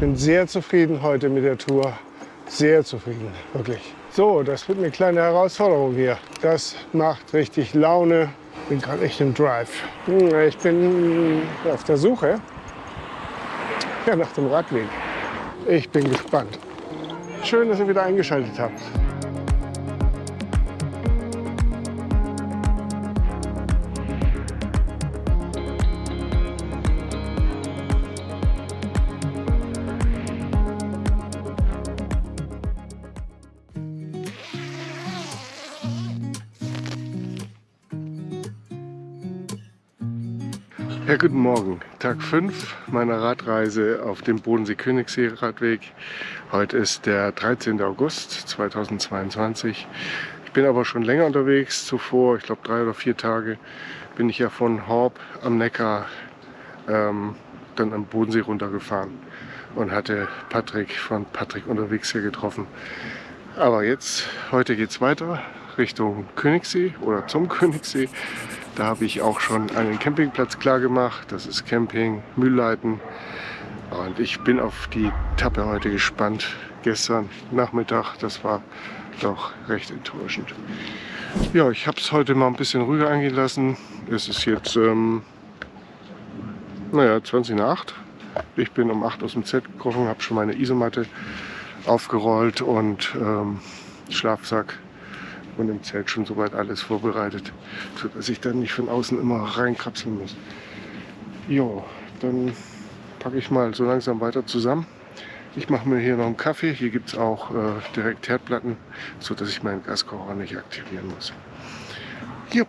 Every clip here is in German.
bin sehr zufrieden heute mit der Tour. Sehr zufrieden, wirklich. So, das wird eine kleine Herausforderung hier. Das macht richtig Laune. Bin gerade echt im Drive. Hm, ich bin auf der Suche ja, nach dem Radweg. Ich bin gespannt. Schön, dass ihr wieder eingeschaltet habt. Guten Morgen. Tag 5 meiner Radreise auf dem Bodensee-Königssee-Radweg. Heute ist der 13. August 2022. Ich bin aber schon länger unterwegs. Zuvor, ich glaube drei oder vier Tage, bin ich ja von Horb am Neckar ähm, dann am Bodensee runtergefahren und hatte Patrick von Patrick unterwegs hier getroffen. Aber jetzt, heute geht es weiter Richtung Königssee oder zum Königssee. Da habe ich auch schon einen Campingplatz klar gemacht. Das ist Camping Mühlleiten. Und ich bin auf die Tappe heute gespannt. Gestern Nachmittag, das war doch recht enttäuschend. Ja, ich habe es heute mal ein bisschen ruhiger angehen lassen. Es ist jetzt, ähm, naja, 20 nach 8. Ich bin um 8 aus dem Zelt gekrochen, habe schon meine Isomatte aufgerollt und ähm, Schlafsack und im Zelt schon soweit alles vorbereitet, sodass ich dann nicht von außen immer reinkrapseln muss. Jo, dann packe ich mal so langsam weiter zusammen. Ich mache mir hier noch einen Kaffee. Hier gibt es auch äh, direkt Herdplatten, sodass ich meinen Gaskocher nicht aktivieren muss. Jupp,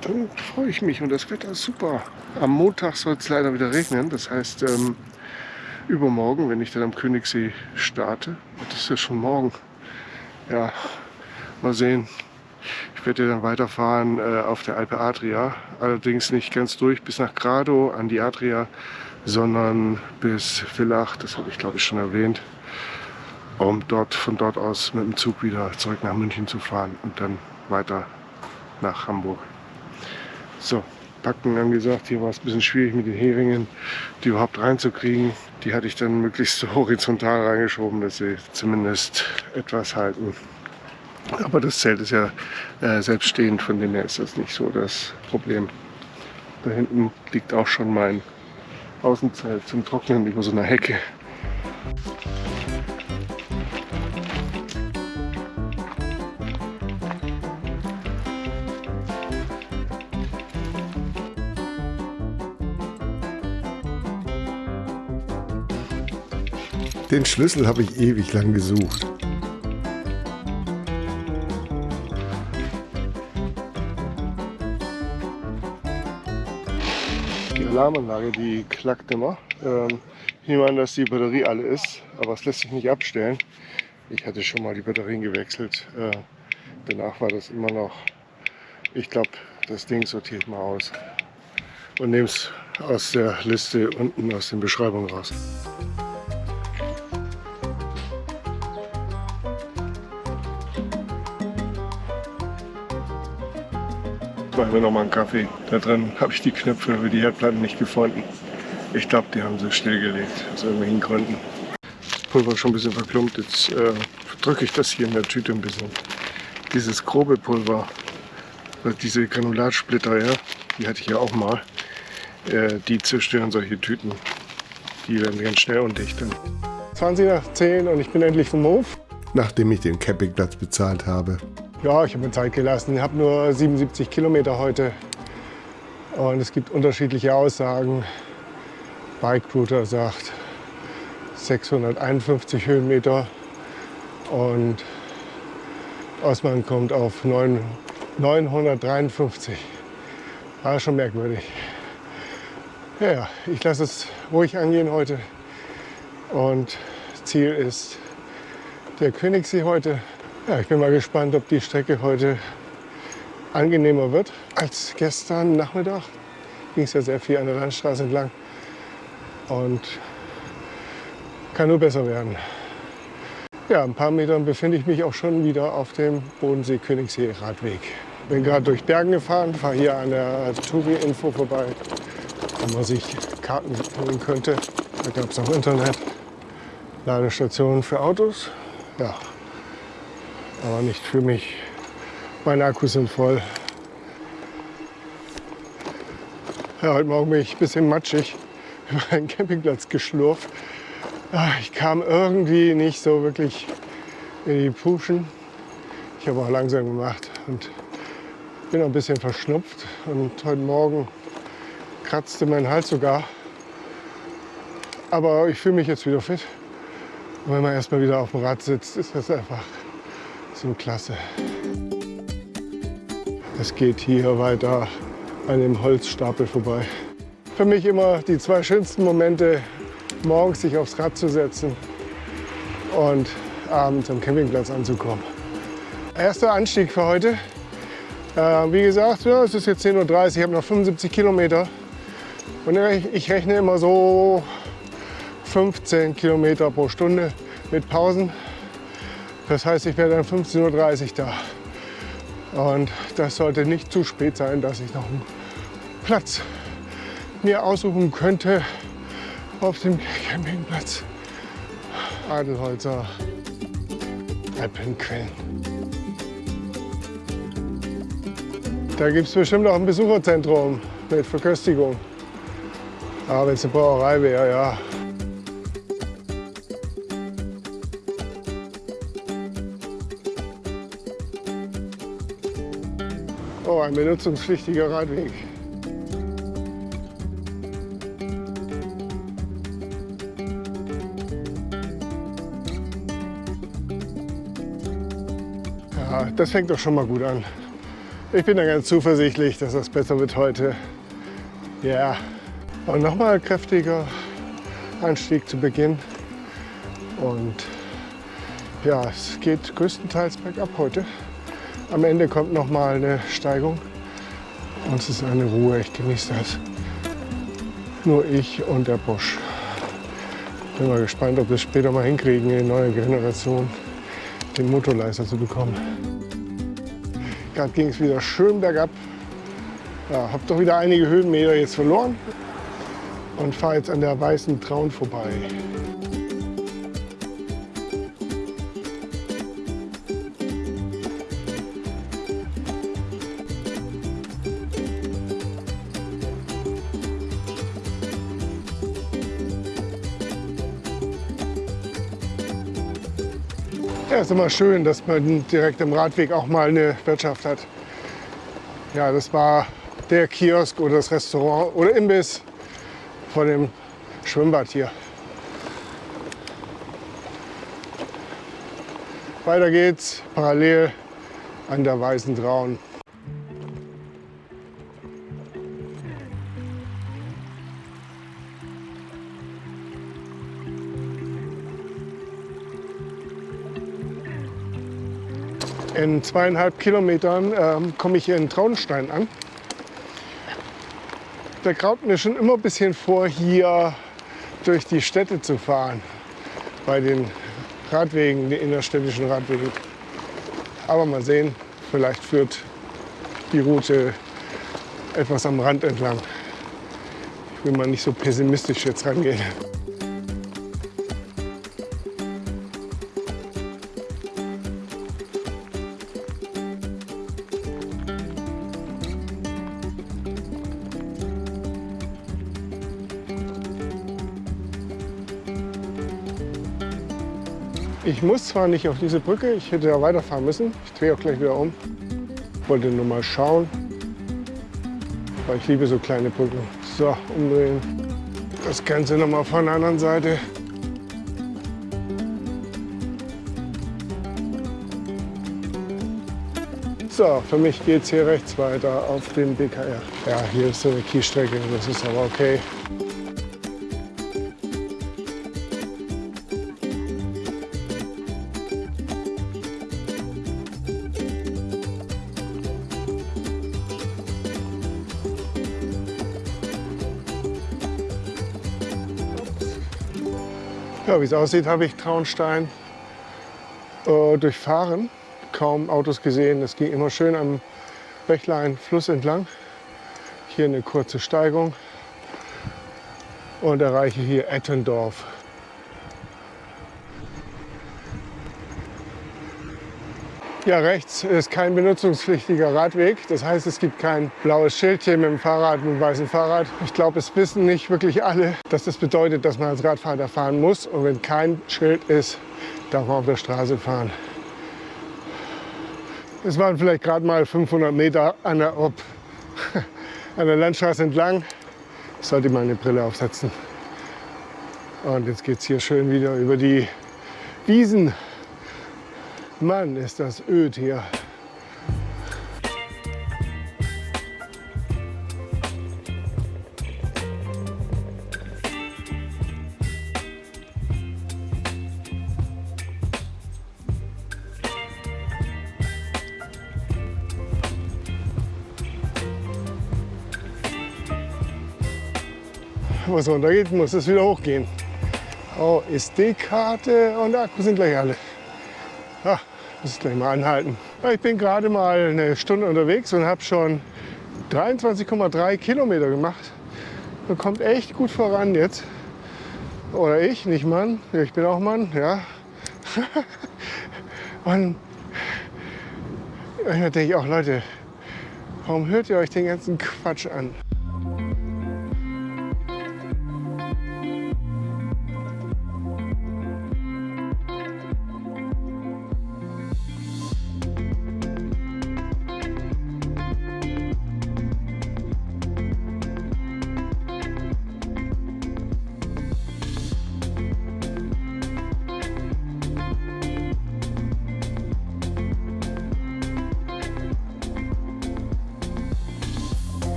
dann freue ich mich und das Wetter ist super. Am Montag soll es leider wieder regnen. Das heißt, ähm, übermorgen, wenn ich dann am Königssee starte, das ist ja schon morgen, ja, Mal sehen. Ich werde dann weiterfahren äh, auf der Alpe Adria. Allerdings nicht ganz durch bis nach Grado an die Adria, sondern bis Villach, das habe ich glaube ich schon erwähnt, um dort, von dort aus mit dem Zug wieder zurück nach München zu fahren und dann weiter nach Hamburg. So, Packen haben gesagt, hier war es ein bisschen schwierig mit den Heringen, die überhaupt reinzukriegen. Die hatte ich dann möglichst horizontal reingeschoben, dass sie zumindest etwas halten. Aber das Zelt ist ja äh, selbststehend, von dem her ist das nicht so das Problem. Da hinten liegt auch schon mein Außenzelt zum Trocknen über so einer Hecke. Den Schlüssel habe ich ewig lang gesucht. Alarmanlage, die klackt immer. Ähm, ich nehme an, dass die Batterie alle ist, aber es lässt sich nicht abstellen. Ich hatte schon mal die Batterien gewechselt. Äh, danach war das immer noch. Ich glaube, das Ding sortiere ich mal aus und nehme es aus der Liste unten aus den Beschreibungen raus. Machen wir noch mal einen Kaffee. Da drin habe ich die Knöpfe für die Herdplatten nicht gefunden. Ich glaube, die haben sie stillgelegt, aus irgendwelchen Gründen. Das Pulver ist schon ein bisschen verklumpt. Jetzt äh, drücke ich das hier in der Tüte ein bisschen. Dieses grobe Pulver, also diese Granulatsplitter, ja, die hatte ich ja auch mal. Äh, die zerstören solche Tüten. Die werden ganz schnell undicht. 20 nach 10 und ich bin endlich vom Hof. Nachdem ich den Campingplatz bezahlt habe. Ja, ich habe mir Zeit gelassen. Ich habe nur 77 Kilometer heute. Und es gibt unterschiedliche Aussagen. Bike Router sagt 651 Höhenmeter und Osman kommt auf 9, 953. War schon merkwürdig. Ja, ich lasse es ruhig angehen heute. Und Ziel ist der Königssee heute. Ja, ich bin mal gespannt, ob die Strecke heute angenehmer wird als gestern Nachmittag. Ging es ja sehr viel an der Landstraße entlang und kann nur besser werden. Ja, ein paar Metern befinde ich mich auch schon wieder auf dem Bodensee-Königssee-Radweg. Bin gerade durch Bergen gefahren, fahre hier an der Touri-Info vorbei, wo man sich Karten holen könnte. Da gab es auch Internet. Ladestation für Autos. Ja, aber nicht für mich. Meine Akkus sind voll. Ja, heute Morgen bin ich ein bisschen matschig über einen Campingplatz geschlurft. Ah, ich kam irgendwie nicht so wirklich in die Puschen. Ich habe auch langsam gemacht und bin ein bisschen verschnupft. Und heute Morgen kratzte mein Hals sogar. Aber ich fühle mich jetzt wieder fit. Und wenn man erstmal wieder auf dem Rad sitzt, ist das einfach so klasse. Es geht hier weiter an dem Holzstapel vorbei. Für mich immer die zwei schönsten Momente, morgens sich aufs Rad zu setzen und abends am Campingplatz anzukommen. Erster Anstieg für heute. Äh, wie gesagt, ja, es ist jetzt 10.30 Uhr, ich habe noch 75 Kilometer. Und ich rechne immer so 15 Kilometer pro Stunde mit Pausen. Das heißt, ich werde dann 15.30 Uhr da. Und das sollte nicht zu spät sein, dass ich noch einen Platz mir aussuchen könnte auf dem Campingplatz. Adelholzer Alpenquellen. Da gibt es bestimmt auch ein Besucherzentrum mit Verköstigung. Aber wenn es eine Brauerei wäre, ja, ein benutzungspflichtiger Radweg. Ja, das fängt doch schon mal gut an. Ich bin da ganz zuversichtlich, dass das besser wird heute. Ja, und nochmal kräftiger Anstieg zu Beginn. Und ja, es geht größtenteils bergab heute. Am Ende kommt noch mal eine Steigung und es ist eine Ruhe. Ich genieße das. Nur ich und der Bosch. Bin mal gespannt, ob wir es später mal hinkriegen, in neue Generation den Motorleister zu bekommen. Gerade ging es wieder schön bergab. Ja, habe doch wieder einige Höhenmeter jetzt verloren und fahre jetzt an der weißen Traun vorbei. Ist immer schön, dass man direkt am Radweg auch mal eine Wirtschaft hat. Ja, das war der Kiosk oder das Restaurant oder Imbiss von dem Schwimmbad hier. Weiter geht's parallel an der Weißen Traun. In zweieinhalb Kilometern ähm, komme ich hier in Traunstein an. Da graut mir schon immer ein bisschen vor, hier durch die Städte zu fahren, bei den Radwegen, den innerstädtischen Radwegen. Aber mal sehen, vielleicht führt die Route etwas am Rand entlang. Ich will mal nicht so pessimistisch jetzt rangehen. Ich muss zwar nicht auf diese Brücke, ich hätte da weiterfahren müssen. Ich drehe auch gleich wieder um. Wollte nur mal schauen, weil ich liebe so kleine Brücken. So, umdrehen. Das Ganze noch mal von der anderen Seite. So, für mich geht es hier rechts weiter auf den BKR. Ja, hier ist so eine Kiesstrecke, das ist aber okay. Wie es aussieht, habe ich Traunstein äh, durchfahren. Kaum Autos gesehen. Es ging immer schön am Bächlein Fluss entlang. Hier eine kurze Steigung und erreiche hier Ettendorf. Ja, rechts ist kein benutzungspflichtiger Radweg. Das heißt, es gibt kein blaues Schildchen mit dem Fahrrad, mit dem weißen Fahrrad. Ich glaube, es wissen nicht wirklich alle, dass das bedeutet, dass man als Radfahrer fahren muss. Und wenn kein Schild ist, darf man auf der Straße fahren. Es waren vielleicht gerade mal 500 Meter an der, ob, an der Landstraße entlang. Ich sollte mal eine Brille aufsetzen. Und jetzt geht es hier schön wieder über die Wiesen. Mann, ist das öd hier. Wo es runtergeht, muss es wieder hochgehen. Oh, SD-Karte und Akku sind gleich alle. Muss ich gleich mal anhalten. Ich bin gerade mal eine Stunde unterwegs und habe schon 23,3 Kilometer gemacht. Man kommt echt gut voran jetzt. Oder ich, nicht Mann. Ich bin auch Mann, ja. und manchmal denke ich auch, Leute, warum hört ihr euch den ganzen Quatsch an?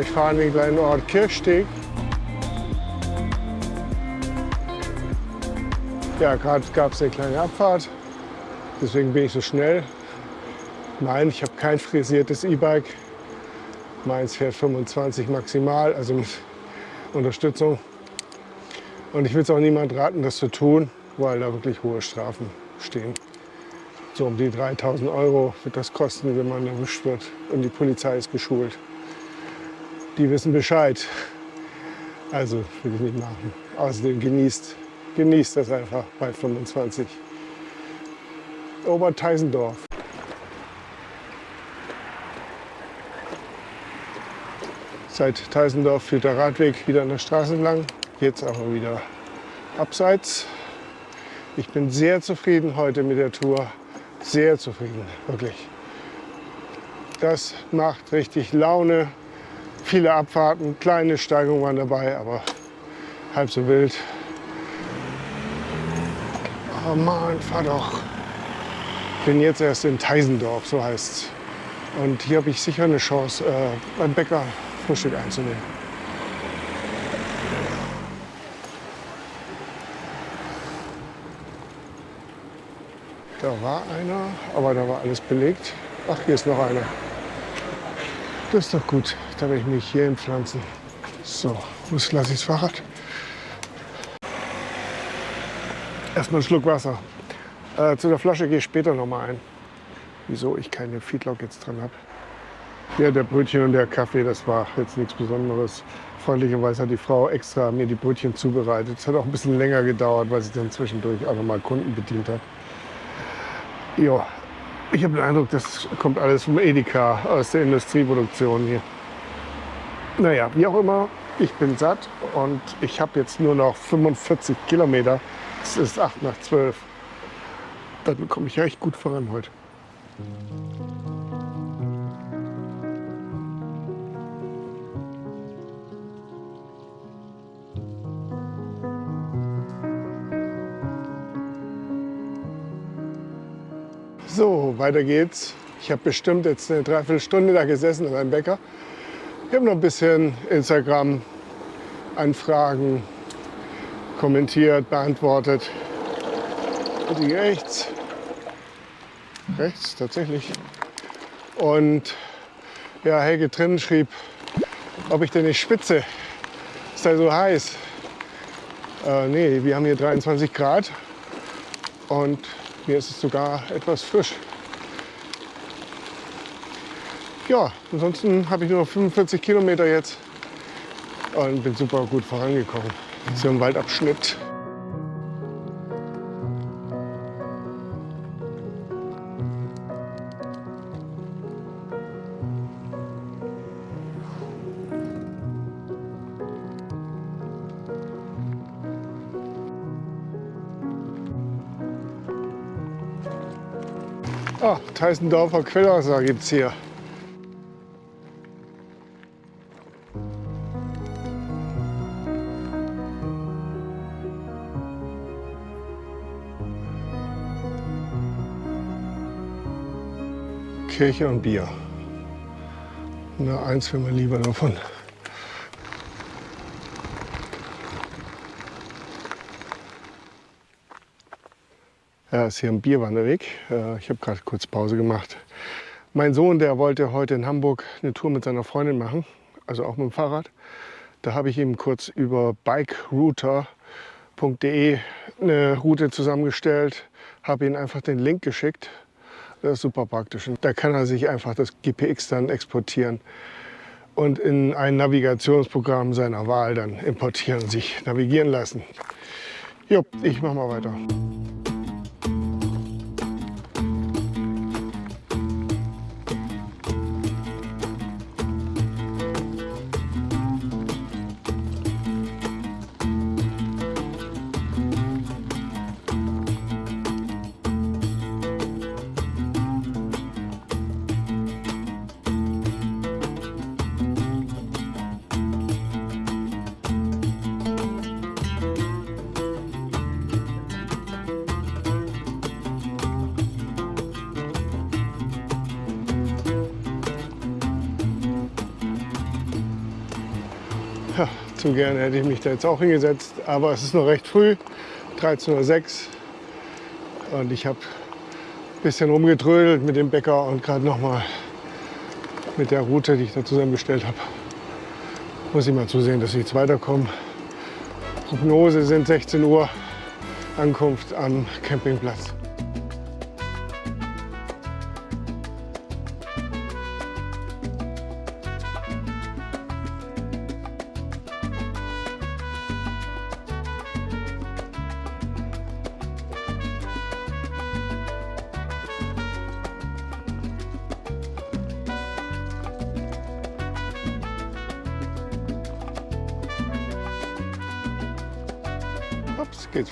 Ich fahre in den kleinen Ort Kirchsteg. Ja, gerade gab es eine kleine Abfahrt, deswegen bin ich so schnell. Nein, ich habe kein frisiertes E-Bike. Meins fährt 25 maximal, also mit Unterstützung. Und ich will es auch niemand raten, das zu tun, weil da wirklich hohe Strafen stehen. So um die 3000 Euro wird das kosten, wenn man erwischt wird und die Polizei ist geschult die wissen Bescheid. Also will ich nicht machen. Außerdem genießt, genießt das einfach bei 25. Oberteisendorf. Seit Teisendorf führt der Radweg wieder an der Straße entlang. Jetzt aber wieder abseits. Ich bin sehr zufrieden heute mit der Tour. Sehr zufrieden, wirklich. Das macht richtig Laune. Viele Abfahrten, kleine Steigungen waren dabei, aber halb so wild. Oh Mann, fahr doch. Bin jetzt erst in Teisendorf, so heißt es. Und hier habe ich sicher eine Chance, äh, beim Bäcker Frühstück einzunehmen. Da war einer, aber da war alles belegt. Ach, hier ist noch einer. Das ist doch gut. Da werde ich mich hier hinpflanzen. So, wo lasse ich das Fahrrad? Erstmal einen Schluck Wasser. Äh, zu der Flasche gehe ich später noch mal ein. Wieso ich keine Feedlock jetzt dran habe. Ja, der Brötchen und der Kaffee, das war jetzt nichts Besonderes. Freundlicherweise hat die Frau extra mir die Brötchen zubereitet. Es hat auch ein bisschen länger gedauert, weil sie dann zwischendurch auch noch mal Kunden bedient hat. Ja, ich habe den Eindruck, das kommt alles vom Edeka aus der Industrieproduktion hier. Naja, wie auch immer, ich bin satt und ich habe jetzt nur noch 45 Kilometer. Es ist 8 nach 12. Dann komme ich recht gut voran heute. So, weiter geht's. Ich habe bestimmt jetzt eine Dreiviertelstunde da gesessen beim Bäcker. Ich habe noch ein bisschen Instagram-Anfragen kommentiert, beantwortet. Die rechts. Rechts, tatsächlich. Und ja, Helge drin schrieb, ob ich denn nicht spitze. Ist da so heiß? Äh, nee, wir haben hier 23 Grad. Und mir ist es sogar etwas frisch. ja, ansonsten habe ich nur noch 45 Kilometer jetzt und bin super gut vorangekommen. So ein Waldabschnitt. Teisendorfer Quellwasser gibt es hier. Kirche und Bier. Na, eins will man lieber davon. Ja, ist hier ein Bierwanderweg. Äh, ich habe gerade kurz Pause gemacht. Mein Sohn, der wollte heute in Hamburg eine Tour mit seiner Freundin machen, also auch mit dem Fahrrad. Da habe ich ihm kurz über bikerouter.de eine Route zusammengestellt, habe ihm einfach den Link geschickt das ist super praktisch. Da kann er sich einfach das GPX dann exportieren und in ein Navigationsprogramm seiner Wahl dann importieren sich navigieren lassen. Jo, ich mache mal weiter. Gerne hätte ich mich da jetzt auch hingesetzt, aber es ist noch recht früh, 13.06 Uhr. Und ich habe ein bisschen rumgetrödelt mit dem Bäcker und gerade noch mal mit der Route, die ich da zusammengestellt habe, muss ich mal zusehen, dass ich jetzt weiterkomme. Prognose sind 16 Uhr Ankunft am Campingplatz.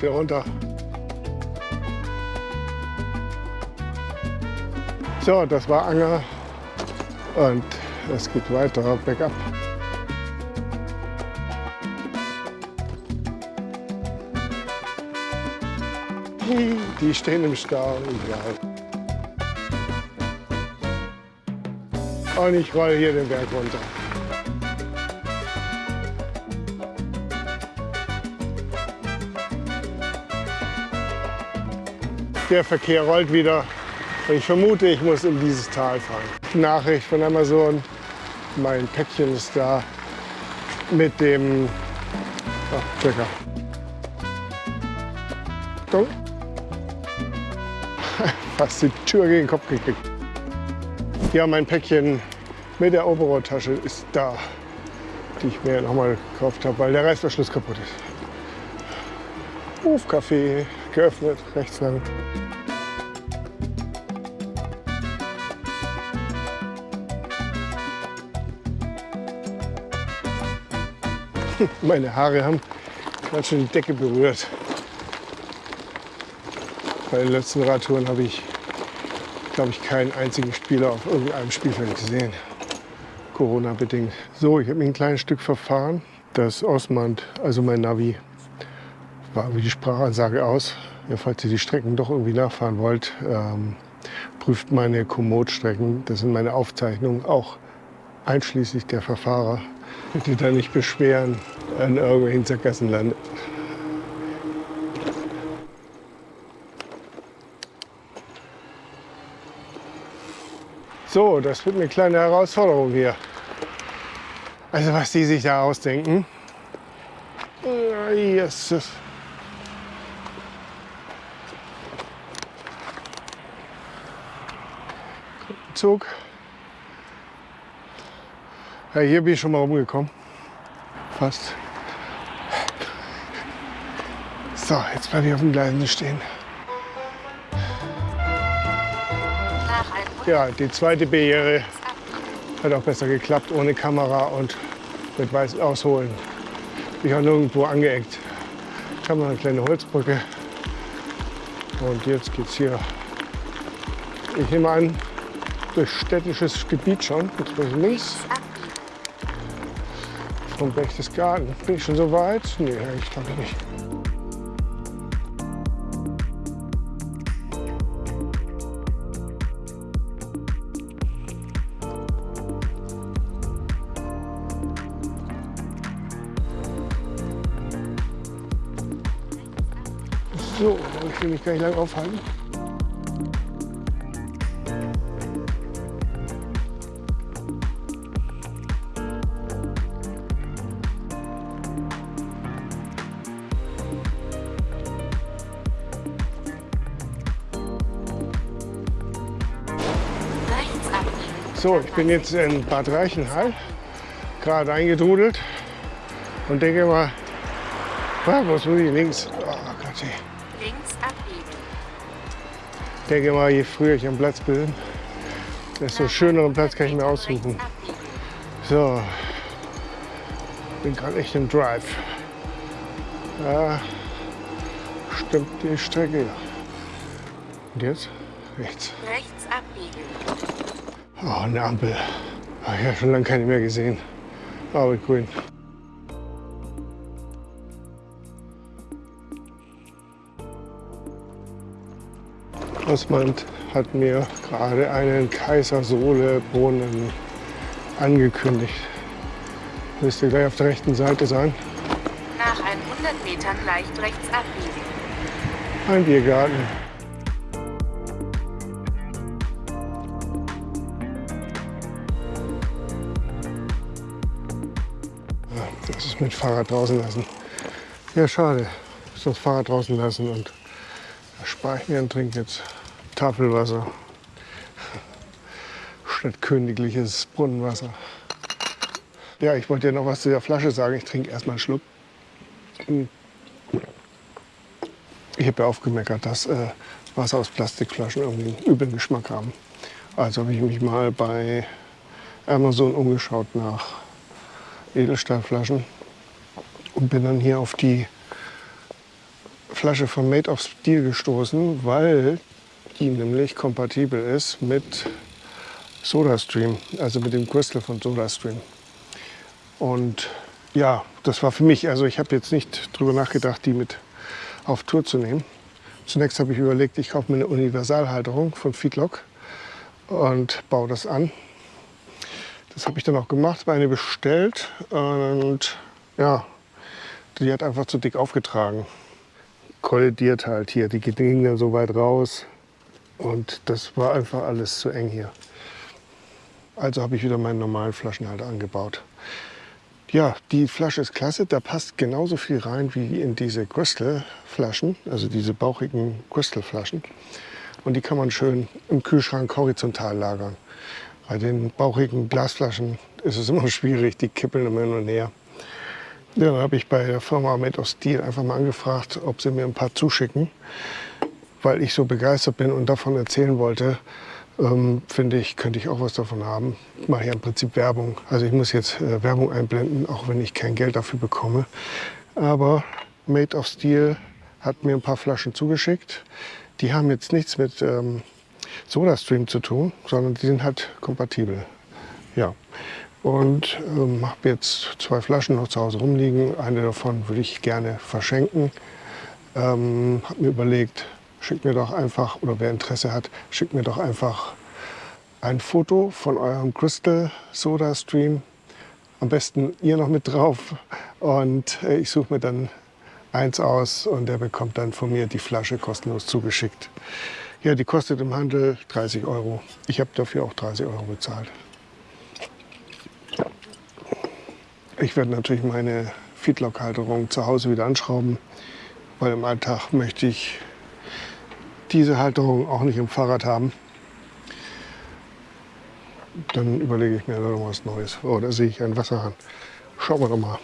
Wieder runter. So, das war Anger und es geht weiter bergab. Die stehen im Stau, egal. Und ich roll hier den Berg runter. Der Verkehr rollt wieder. Ich vermute, ich muss in dieses Tal fahren. Nachricht von Amazon. Mein Päckchen ist da mit dem oh, Checker. Achtung. Fast die Tür gegen den Kopf gekriegt. Ja, mein Päckchen mit der Oberrohrtasche ist da, die ich mir nochmal gekauft habe, weil der Reißverschluss kaputt ist. Hofcafé geöffnet, rechts lang. Meine Haare haben ganz schön die Decke berührt. Bei den letzten Radtouren habe ich, glaube ich, keinen einzigen Spieler auf irgendeinem Spielfeld gesehen. Corona-bedingt. So, ich habe mich ein kleines Stück verfahren. Das Osmand, also mein Navi, war wie die Sprachansage aus. Ja, falls ihr die Strecken doch irgendwie nachfahren wollt, ähm, prüft meine Komoot-Strecken. Das sind meine Aufzeichnungen, auch einschließlich der Verfahrer. Bitte da nicht beschweren an irgendwelchen Sackgassen landet. So, das wird eine kleine Herausforderung hier. Also was die sich da ausdenken. Jesus. Zug. Ja, hier bin ich schon mal rumgekommen. Fast. So, jetzt bleibe ich auf den Gleisen stehen. Ja, die zweite Barriere hat auch besser geklappt, ohne Kamera und mit weißem Ausholen. Ich auch nirgendwo angeeckt. Ich habe noch eine kleine Holzbrücke. Und jetzt geht's hier, ich nehme an, durch städtisches Gebiet schon. Jetzt bin ich links vom Berchtesgaden. Bin ich schon so weit? Nee, ich glaube nicht. So, dann will ich mich gar nicht lange aufhalten. So, ich bin jetzt in Bad Reichenhall, gerade eingedudelt und denke mal, ah, was muss ich links? Oh Gott, ey. Links abbiegen. Ich denke mal, je früher ich am Platz bin, desto schöneren Platz kann ich mir aussuchen. So, bin gerade echt im Drive. Ja, stimmt die Strecke. ja. Und jetzt rechts. Rechts abbiegen. Oh, eine Ampel. Ich habe schon lange keine mehr gesehen. Aber grün. Osmand hat mir gerade einen Kaisersohle-Brunnen angekündigt. Müsste gleich auf der rechten Seite sein. Nach 100 Metern leicht rechts abbiegen. Ein Biergarten. Ist mit Fahrrad draußen lassen. Ja, schade. Ich muss das Fahrrad draußen lassen und spare ich mir und trinke jetzt Tafelwasser statt königliches Brunnenwasser. Ja, ich wollte ja noch was zu der Flasche sagen. Ich trinke erstmal einen Schluck. Ich habe ja aufgemeckert, dass äh, Wasser aus Plastikflaschen irgendwie einen üblen Geschmack haben. Also habe ich mich mal bei Amazon umgeschaut nach Edelstahlflaschen und bin dann hier auf die Flasche von Made of Steel gestoßen, weil die nämlich kompatibel ist mit SodaStream, also mit dem Crystal von SodaStream. Und ja, das war für mich, also ich habe jetzt nicht drüber nachgedacht, die mit auf Tour zu nehmen. Zunächst habe ich überlegt, ich kaufe mir eine Universalhalterung von Feedlock und baue das an. Das habe ich dann auch gemacht, meine bestellt und ja, die hat einfach zu dick aufgetragen. Kollidiert halt hier, die ging dann so weit raus und das war einfach alles zu eng hier. Also habe ich wieder meinen normalen Flaschenhalter angebaut. Ja, die Flasche ist klasse. Da passt genauso viel rein wie in diese Crystal-Flaschen, also diese bauchigen Crystal-Flaschen. Und die kann man schön im Kühlschrank horizontal lagern. Bei den bauchigen Glasflaschen ist es immer schwierig, die kippeln immer hin und her. Ja, dann habe ich bei der Firma Made of Steel einfach mal angefragt, ob sie mir ein paar zuschicken, weil ich so begeistert bin und davon erzählen wollte, ähm, finde ich, könnte ich auch was davon haben. Ich mache ja im Prinzip Werbung. Also ich muss jetzt äh, Werbung einblenden, auch wenn ich kein Geld dafür bekomme. Aber Made of Steel hat mir ein paar Flaschen zugeschickt. Die haben jetzt nichts mit ähm, SodaStream zu tun, sondern die sind halt kompatibel. Ja. Und ähm, habe jetzt zwei Flaschen noch zu Hause rumliegen. Eine davon würde ich gerne verschenken. Ähm, habe mir überlegt, schickt mir doch einfach, oder wer Interesse hat, schickt mir doch einfach ein Foto von eurem Crystal Soda Stream. Am besten ihr noch mit drauf. Und äh, ich suche mir dann eins aus und der bekommt dann von mir die Flasche kostenlos zugeschickt. Ja, die kostet im Handel 30 Euro. Ich habe dafür auch 30 Euro bezahlt. Ich werde natürlich meine Feedlock-Halterung zu Hause wieder anschrauben, weil im Alltag möchte ich diese Halterung auch nicht im Fahrrad haben. Dann überlege ich mir noch was Neues. Oh, da sehe ich einen Wasserhahn. Schauen wir doch mal.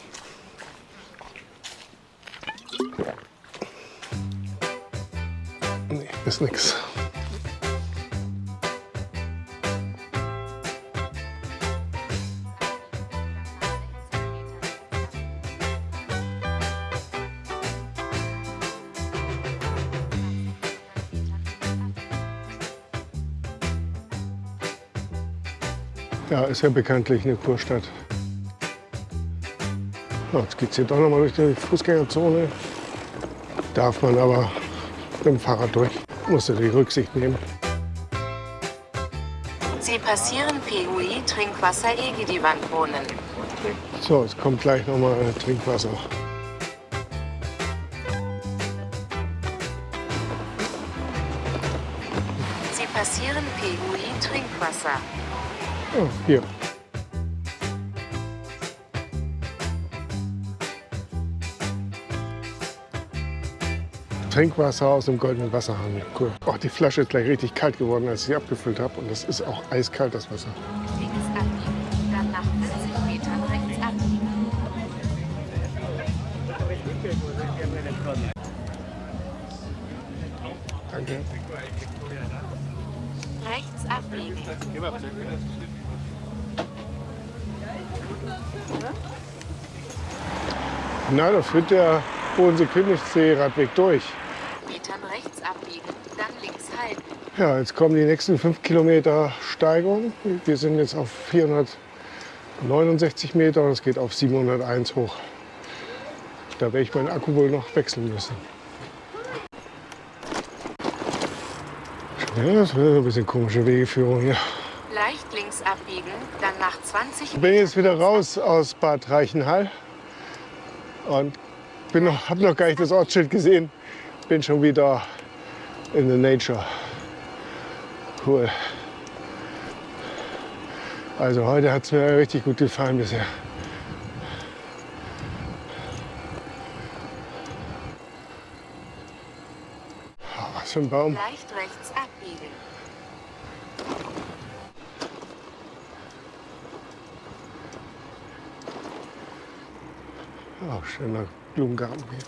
Nee, ist nix. Ist ja bekanntlich eine Kurstadt. So, jetzt geht es hier doch noch mal durch die Fußgängerzone. Darf man aber mit dem Fahrrad durch. Muss die Rücksicht nehmen. Sie passieren PUI Trinkwasser Egidi-Wandbrunnen. So, es kommt gleich noch mal Trinkwasser. Sie passieren PUI Trinkwasser. Oh, hier. Trinkwasser aus dem goldenen Wasserhahn. Cool. Oh, die Flasche ist gleich richtig kalt geworden, als ich sie abgefüllt habe. Und das ist auch eiskalt, das Wasser. Links abbiegen, dann nach 40 Metern rechts abbiegen. Danke. Rechts abbiegen. Na, da führt der Bodensee-Königssee-Radweg durch. Metern rechts abbiegen, dann links halten. Ja, jetzt kommen die nächsten fünf Kilometer Steigung. Wir sind jetzt auf 469 Meter und es geht auf 701 hoch. Da werde ich meinen Akku wohl noch wechseln müssen. Ja, das wird ein bisschen komische Wegeführung hier. Leicht links abbiegen, dann nach 20 Ich bin jetzt wieder raus aus Bad Reichenhall und bin noch, habe noch gar nicht das Ortsschild gesehen. Bin schon wieder in the nature. Cool. Also heute hat es mir richtig gut gefallen bisher. Ah, Was für ein Baum. Leicht rechts abbiegen. Oh, schöner Blumengarten hier.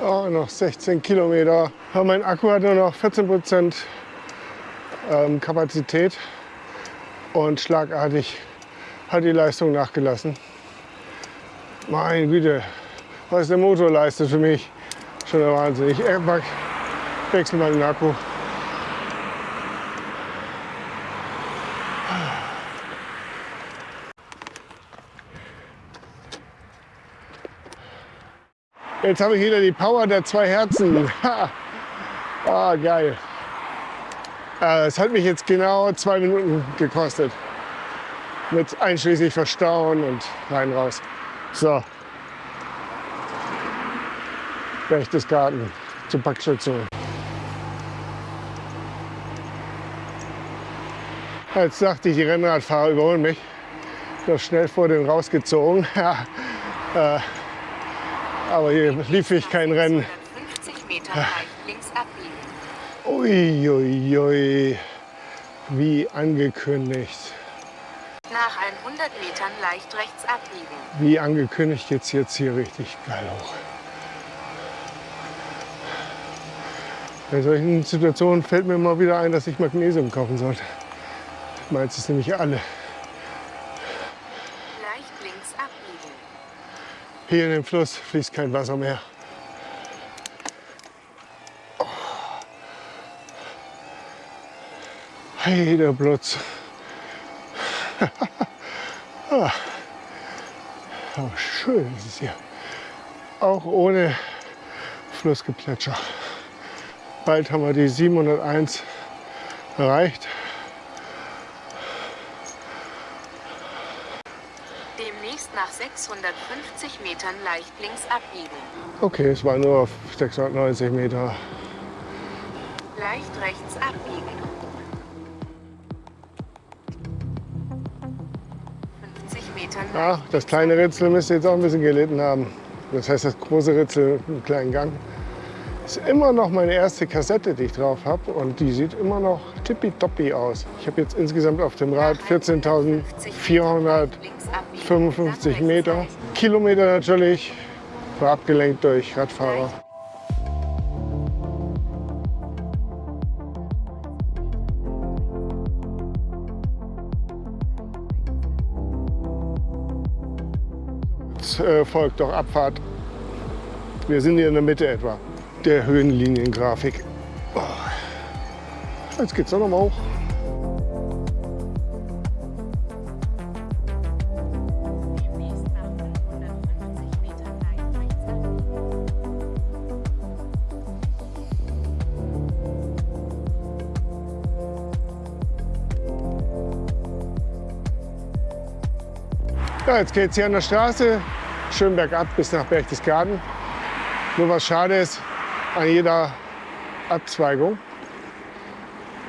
Oh, noch 16 Kilometer. Mein Akku hat nur noch 14 Prozent ähm, Kapazität und schlagartig hat die Leistung nachgelassen. Meine Güte, was der Motor leistet für mich, schon der Wahnsinn. Ich Airbag, wechsle mal den Akku. Jetzt habe ich wieder die Power der zwei Herzen. Ha. Ah, geil. Äh, Es hat mich jetzt genau zwei Minuten gekostet. Mit einschließlich Verstauen und rein raus. So. Berchtesgaden zur Packstation. Jetzt dachte ich, die Rennradfahrer überholen mich. Noch schnell vor den rausgezogen. Ja, äh, aber hier lief ich kein Rennen. 150 Metern leicht links abbiegen. Uiuiui, wie angekündigt. Nach 100 Metern leicht rechts abbiegen. Wie angekündigt geht's jetzt hier richtig geil hoch. Bei solchen Situationen fällt mir mal wieder ein, dass ich Magnesium kaufen sollte. Meins ist nämlich alle. Leicht links abbiegen. Hier in dem Fluss fließt kein Wasser mehr. Hey, der Blutz. ah. oh, schön ist es hier. Auch ohne Flussgeplätscher. Bald haben wir die 701 erreicht. Demnächst nach 650 Metern leicht links abbiegen. Okay, es war nur auf 690 Meter. Leicht rechts abbiegen. 50 Metern Ah, leicht das kleine Ritzel müsste jetzt auch ein bisschen gelitten haben. Das heißt, das große Ritzel mit einem kleinen Gang. Ist immer noch meine erste Kassette, die ich drauf habe. Und die sieht immer noch tippitoppi aus. Ich habe jetzt insgesamt auf dem Rad 14.455 Meter. Kilometer natürlich. War abgelenkt durch Radfahrer. Jetzt äh, folgt doch Abfahrt. Wir sind hier in der Mitte etwa der Höhenliniengrafik. Jetzt geht's doch noch mal hoch. Demnächst nach 550 Metern leicht rechts ab. Ja, jetzt geht's hier an der Straße schön bergab bis nach Berchtesgaden. Nur was schade ist, an jeder Abzweigung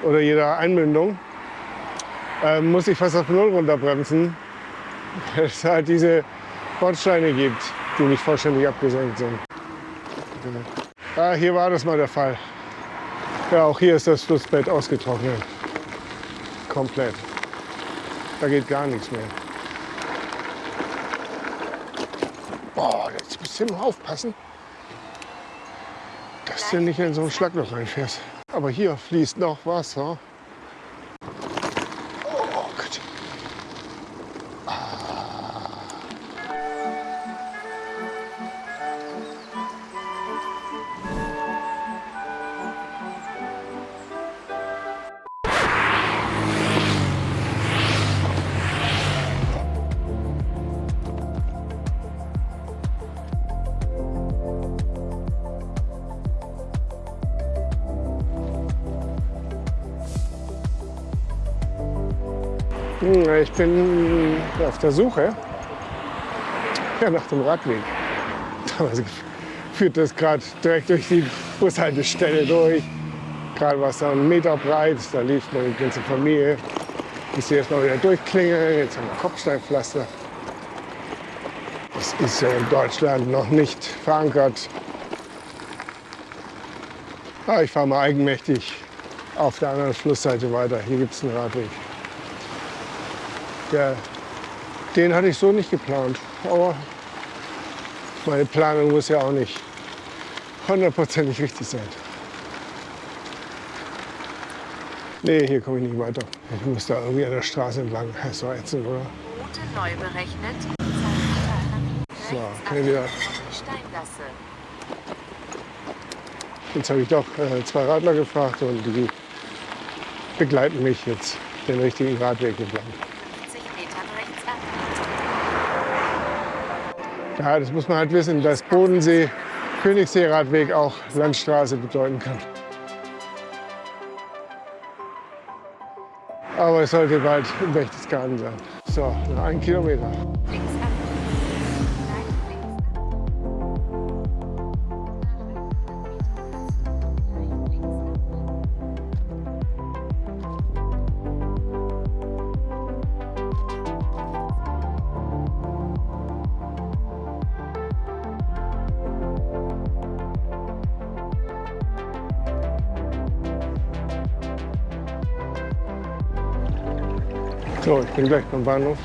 oder jeder Einmündung äh, muss ich fast auf Null runterbremsen, weil es halt diese Bordsteine gibt, die nicht vollständig abgesenkt sind. Ja, hier war das mal der Fall. Ja, auch hier ist das Flussbett ausgetrocknet. Komplett. Da geht gar nichts mehr. Boah, jetzt musst du immer aufpassen, dass du nicht in so ein Schlagloch reinfährst. Aber hier fließt noch Wasser. Ich bin auf der Suche ja, nach dem Radweg. Also führt das gerade direkt durch die Bushaltestelle durch. Gerade war es da einen Meter breit, da lief meine ganze Familie. Sie erst mal wieder durchklingeln. Jetzt haben wir Kopfsteinpflaster. Das ist ja in Deutschland noch nicht verankert. Ah, ich fahre mal eigenmächtig auf der anderen Flussseite weiter. Hier gibt es einen Radweg. Ja, den hatte ich so nicht geplant. Aber meine Planung muss ja auch nicht hundertprozentig richtig sein. Nee, hier komme ich nicht weiter. Ich muss da irgendwie an der Straße entlang. Das ist doch ätzend, oder? Route neu berechnet. So, ich wieder. Jetzt habe ich doch äh, zwei Radler gefragt und die begleiten mich jetzt den richtigen Radweg entlang. 50 Metern rechts ab. Ja, das muss man halt wissen, dass Bodensee, Königssee-Radweg auch Landstraße bedeuten kann. Aber es sollte bald im Berchtesgaden sein. So, noch ein Kilometer. Bin gleich beim Bahnhof.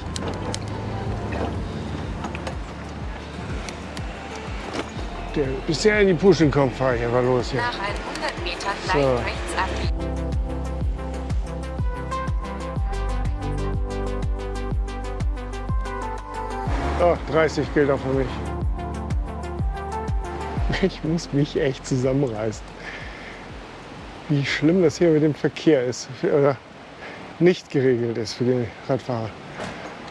Der bisher in die Puschen kommt, fahre ich einfach los hier. Nach 100 Metern So. leicht rechts ab. Oh, 30 gilt auch für mich. Ich muss mich echt zusammenreißen. Wie schlimm das hier mit dem Verkehr ist. Oder nicht geregelt ist für den Radfahrer.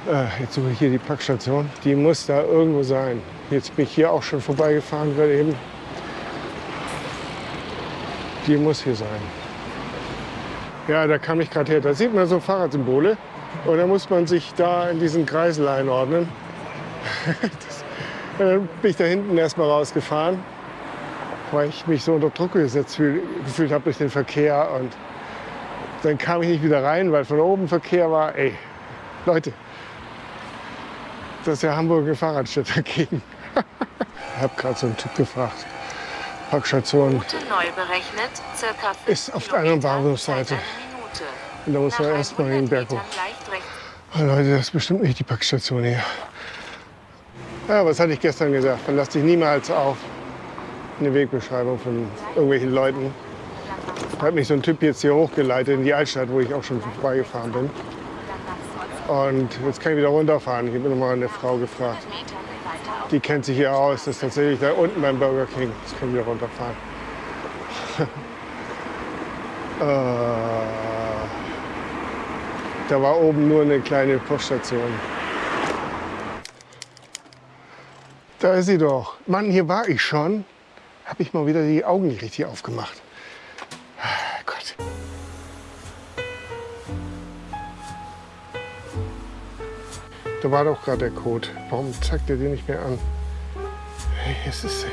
Äh, jetzt suche ich hier die Packstation. Die muss da irgendwo sein. Jetzt bin ich hier auch schon vorbeigefahren gerade eben. Die muss hier sein. Ja, da kam ich gerade her. Da sieht man so Fahrradsymbole. Und da muss man sich da in diesen Kreisel einordnen. Das, dann bin ich da hinten erstmal rausgefahren, weil ich mich so unter Druck gesetzt fühl, gefühlt habe durch den Verkehr. Und dann kam ich nicht wieder rein, weil von oben Verkehr war. Ey, Leute, Das ist ja Hamburger Fahrradstädter dagegen. ich habe gerade so einen Typ gefragt. Parkstation Route neu berechnet, circa 5 Ist auf der anderen Kilometer, Bahnhofsseite. Zeit eine Minute. und da muss man Nach erst mal den 100 Berg hoch. Oh, Leute, das ist bestimmt nicht die Packstation hier. Ja, was hatte ich gestern gesagt? Verlass dich niemals auf eine Wegbeschreibung von irgendwelchen Leuten. Hat mich so ein Typ jetzt hier hochgeleitet in die Altstadt, wo ich auch schon vorbeigefahren bin. Und jetzt kann ich wieder runterfahren. Ich habe nochmal eine Frau gefragt. Die kennt sich hier aus. Das ist tatsächlich da unten beim Burger King. Jetzt kann ich wieder runterfahren. äh, da war oben nur eine kleine Poststation. Da ist sie doch. Mann, hier war ich schon. Habe ich mal wieder die Augen nicht richtig aufgemacht. Da war doch gerade der Code. Warum zeigt er den nicht mehr an? Hey, hier ist es.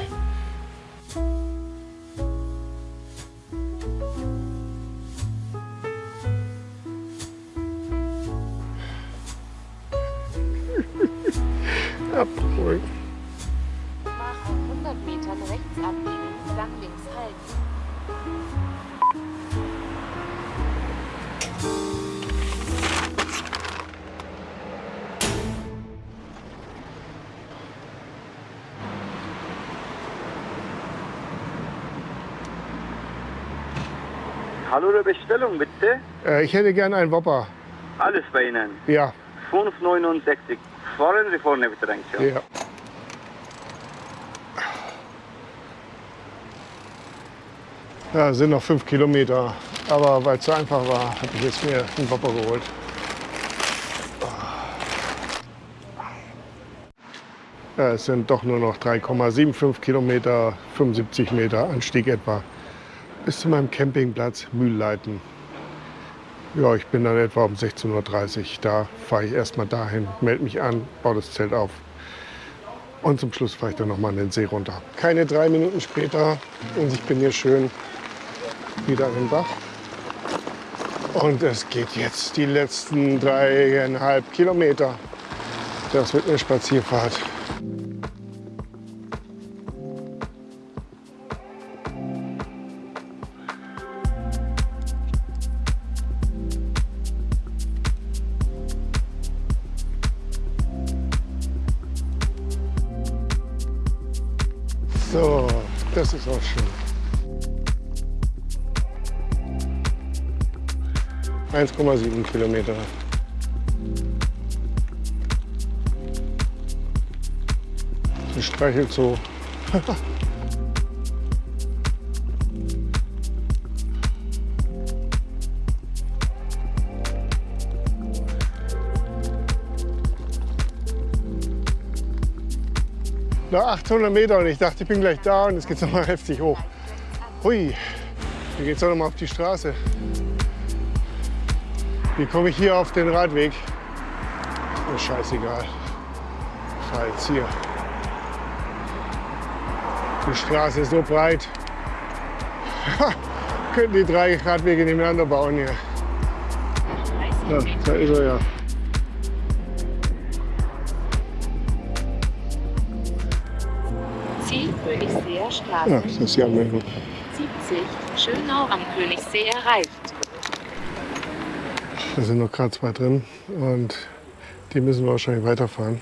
Äh, ich hätte gern einen Whopper. Alles bei Ihnen. Ja, 5,69. Fahren Sie vorne bitte rein. Ja. ja. Sind noch fünf Kilometer. Aber weil es so einfach war, habe ich jetzt mir einen Whopper geholt. Ja, es sind doch nur noch 3,75 Kilometer, 75 Meter Anstieg etwa. Bis zu meinem Campingplatz Mühlleiten. Ja, ich bin dann etwa um 16.30 Uhr da. Fahre ich erstmal dahin, melde mich an, baue das Zelt auf. Und zum Schluss fahre ich dann nochmal in den See runter. Keine drei Minuten später und ich bin hier schön wieder an den Bach. Und es geht jetzt die letzten dreieinhalb Kilometer. Das wird eine Spazierfahrt. 1,7 Kilometer. Sie streichelt so. Noch 800 Meter und ich dachte, ich bin gleich da und es geht noch mal heftig hoch. Hui, hier geht's auch noch mal auf die Straße. Wie komme ich hier auf den Radweg? Mir scheißegal. Ich fahr jetzt hier. Die Straße ist so breit. Könnten die drei Radwege nebeneinander bauen hier. Ja, da ist er ja. Ziel Königseer Straße Ja, das ist Anmeldung. 70, Schönau am Königssee erreicht. Da sind noch gerade zwei drin und die müssen wir wahrscheinlich weiterfahren.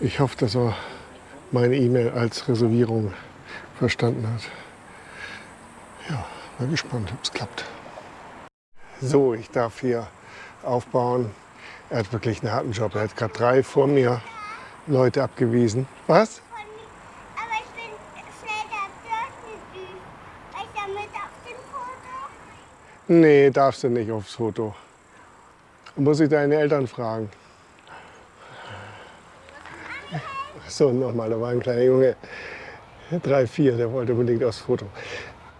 Ich hoffe, dass er meine E-Mail als Reservierung verstanden hat. Ja, mal gespannt, ob es klappt. So, ich darf hier aufbauen. Er hat wirklich einen harten Job. Er hat gerade drei vor mir Leute abgewiesen. Was? Aber ich bin schnell da dort süß. Weil ich damit auf dem Foto. Nee, darfst du nicht aufs Foto. Muss ich deine Eltern fragen. So, nochmal, da war ein kleiner Junge, drei, vier, der wollte unbedingt aufs Foto.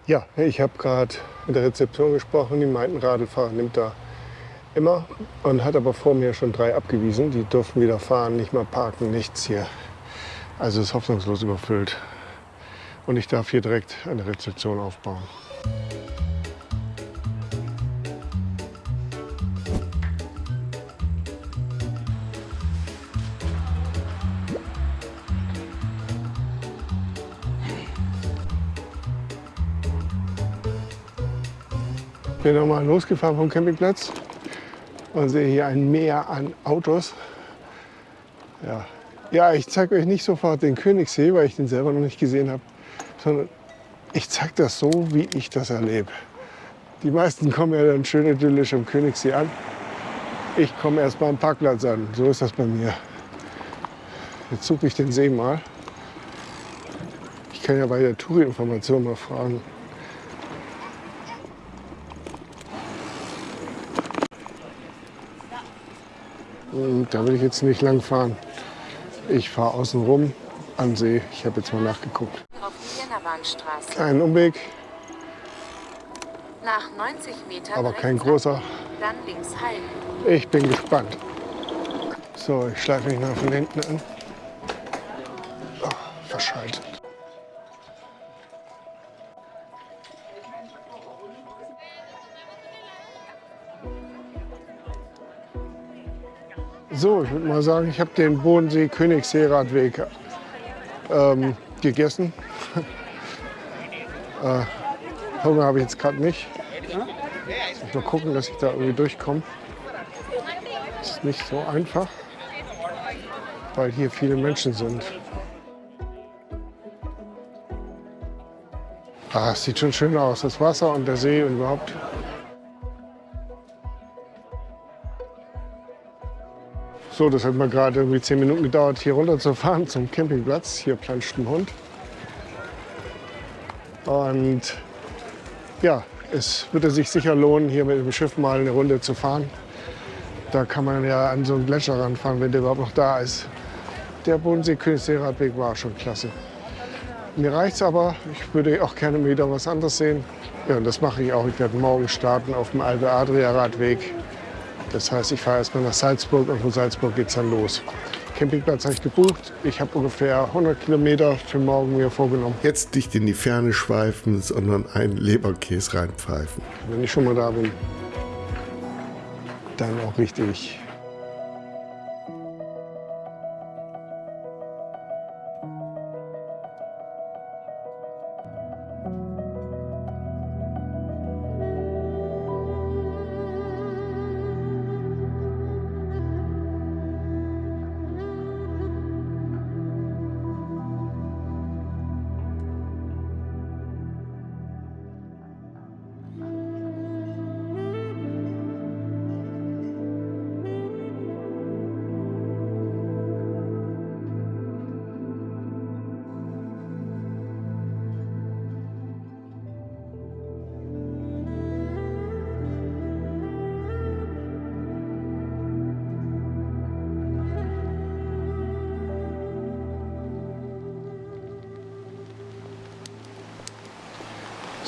Ja, ich habe gerade mit der Rezeption gesprochen, die meinten, Radlfahrer nimmt da immer und hat aber vor mir schon drei abgewiesen. Die durften wieder fahren, nicht mal parken, nichts hier. Also ist hoffnungslos überfüllt. Und ich darf hier direkt eine Rezeption aufbauen. Bin nochmal losgefahren vom Campingplatz und sehe hier ein Meer an Autos. Ja, ja ich zeige euch nicht sofort den Königssee, weil ich den selber noch nicht gesehen habe, sondern ich zeige das so, wie ich das erlebe. Die meisten kommen ja dann schön idyllisch am Königssee an. Ich komme erst mal am Parkplatz an. So ist das bei mir. Jetzt suche ich den See mal. Ich kann ja bei der Touri-Information mal fragen. Und da will ich jetzt nicht lang fahren. Ich fahre außen rum an See. Ich habe jetzt mal nachgeguckt. Auf. Kleinen Umweg, Nach 90 Metern aber kein großer. Dann links halten. Ich bin gespannt. So, ich schleife mich mal von hinten an. Oh, verschaltet. So, ich würde mal sagen, ich habe den Bodensee Königssee-Radweg ähm, gegessen. äh, Hunger habe ich jetzt gerade nicht. Muss ich mal gucken, dass ich da irgendwie durchkomme. Ist nicht so einfach, weil hier viele Menschen sind. Ah, es sieht schon schön aus, das Wasser und der See und überhaupt. So, das hat mir gerade irgendwie zehn Minuten gedauert, hier runterzufahren zum Campingplatz. Hier planscht ein Hund. Und ja, es würde sich sicher lohnen, hier mit dem Schiff mal eine Runde zu fahren. Da kann man ja an so einen Gletscher ranfahren, wenn der überhaupt noch da ist. Der Bodensee-Königssee-Radweg war schon klasse. Mir reicht's aber. Ich würde auch gerne wieder was anderes sehen. Ja, und das mache ich auch. Ich werde morgen starten auf dem Alpe-Adria-Radweg. Das heißt, ich fahre erstmal nach Salzburg und von Salzburg geht's dann los. Campingplatz habe ich gebucht. Ich habe ungefähr 100 Kilometer für morgen mir vorgenommen. Jetzt nicht in die Ferne schweifen, sondern einen Leberkäse reinpfeifen. Wenn ich schon mal da bin, dann auch richtig.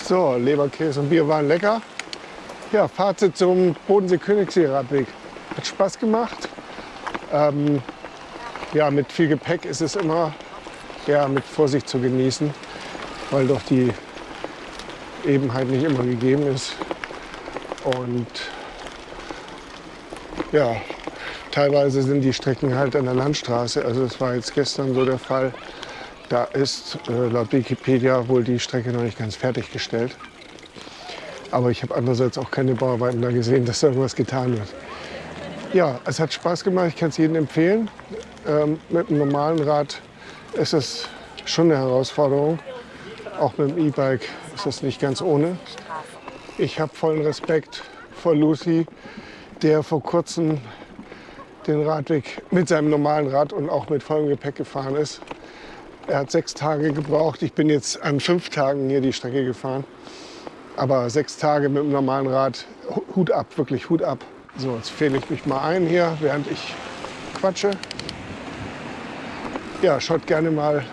So, Leberkäse und Bier waren lecker. Ja, Fazit zum Bodensee-Königssee-Radweg. Hat Spaß gemacht. Ähm, ja, mit viel Gepäck ist es immer ja, mit Vorsicht zu genießen, weil doch die Ebenheit nicht immer gegeben ist. Und ja, teilweise sind die Strecken halt an der Landstraße. Also das war jetzt gestern so der Fall. Da ist äh, laut Wikipedia wohl die Strecke noch nicht ganz fertiggestellt. Aber ich habe andererseits auch keine Bauarbeiten da gesehen, dass da irgendwas getan wird. Ja, es hat Spaß gemacht, ich kann es jedem empfehlen. Ähm, mit einem normalen Rad ist es schon eine Herausforderung. Auch mit dem E-Bike ist es nicht ganz ohne. Ich habe vollen Respekt vor Lucy, der vor kurzem den Radweg mit seinem normalen Rad und auch mit vollem Gepäck gefahren ist. Er hat sechs Tage gebraucht. Ich bin jetzt an fünf Tagen hier die Strecke gefahren. Aber sechs Tage mit dem normalen Rad, Hut ab, wirklich Hut ab. So, jetzt fehle ich mich mal ein hier, während ich quatsche. Ja, schaut gerne mal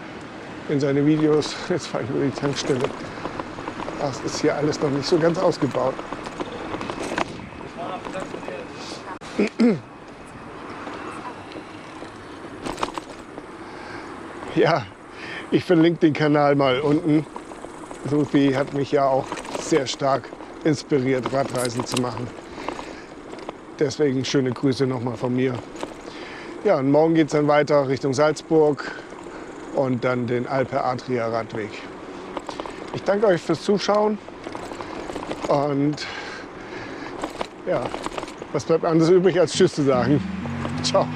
in seine Videos. Jetzt fahre ich über die Tankstelle. Das ist hier alles noch nicht so ganz ausgebaut. Ja, ich verlinke den Kanal mal unten. Sophie hat mich ja auch sehr stark inspiriert, Radreisen zu machen. Deswegen schöne Grüße nochmal von mir. Ja, und morgen geht es dann weiter Richtung Salzburg und dann den Alpe Adria Radweg. Ich danke euch fürs Zuschauen und Ja, was bleibt anderes übrig, als Tschüss zu sagen. Ciao.